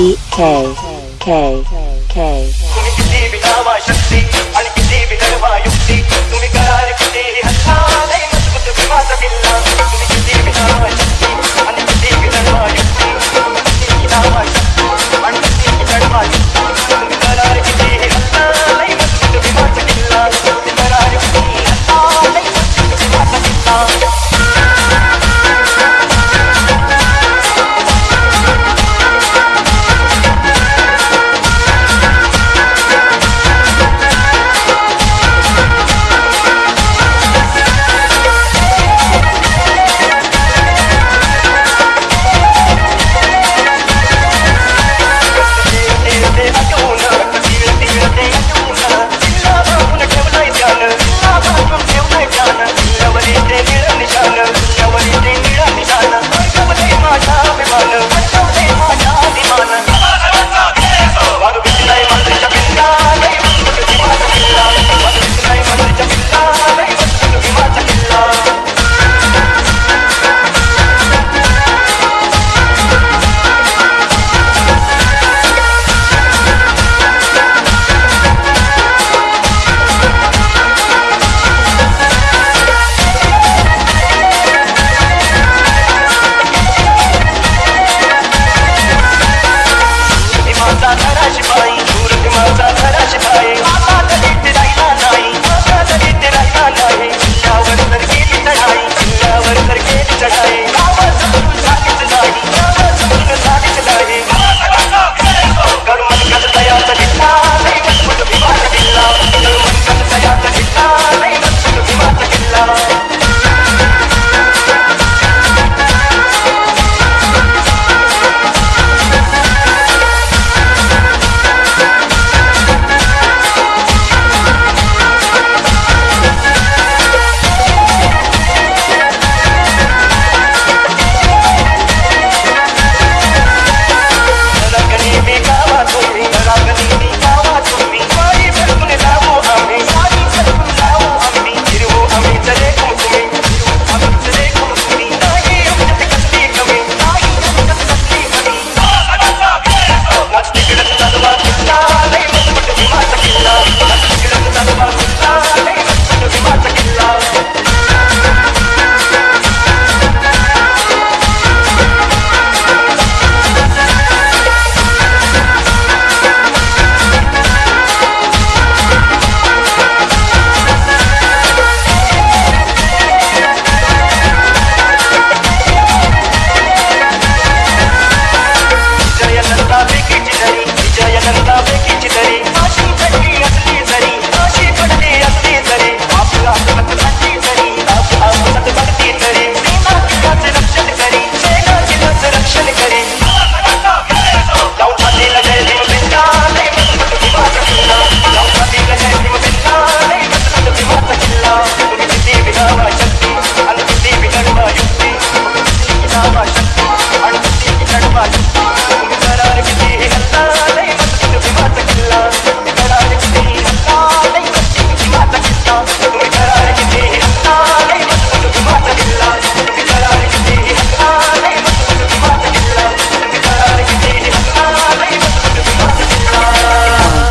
K K K K. Pode banho.